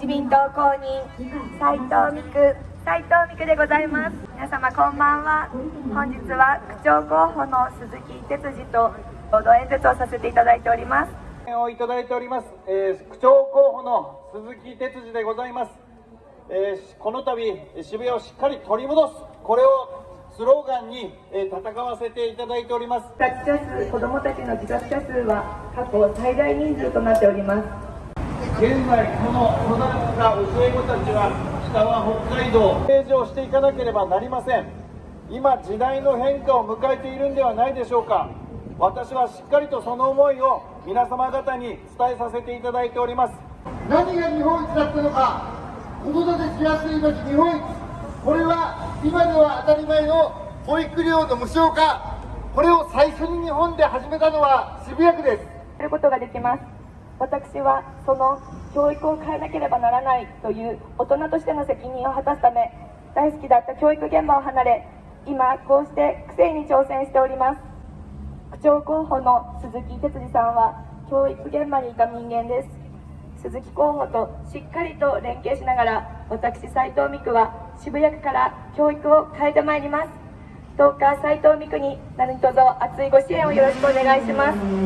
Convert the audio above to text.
自民党公認斉藤美久斉藤美久でございます。皆様こんばんは。本日は区長候補の鈴木哲司と共同演説をさせていただいております。をいただいております、えー区長候補の鈴木哲司でございます、えーこの度渋谷をしっかり取り戻す。これをスローガンに、えー戦わせていただいております。自殺者数子どもたちの自殺者数は過去最大人数となっております現在この育った教え子たちは北は北海道。政治をしていかなければなりません。今時代の変化を迎えているんではないでしょうか。私はしっかりとその思いを皆様方に伝えさせていただいております。何が日本一だったのか子育てしやすい町日本一。これは今では当たり前の保育料の無償化。これを最初に日本で始めたのは渋谷区です。することができます私はその教育を変えなければならないという大人としての責任を果たすため大好きだった教育現場を離れ今こうして区政に挑戦しております。区長候補の鈴木哲司さんは教育現場にいた人間です。鈴木候補としっかりと連携しながら私斉藤美久は渋谷区から教育を変えてまいります。どうか斉藤美久に何卒熱いご支援をよろしくお願いします。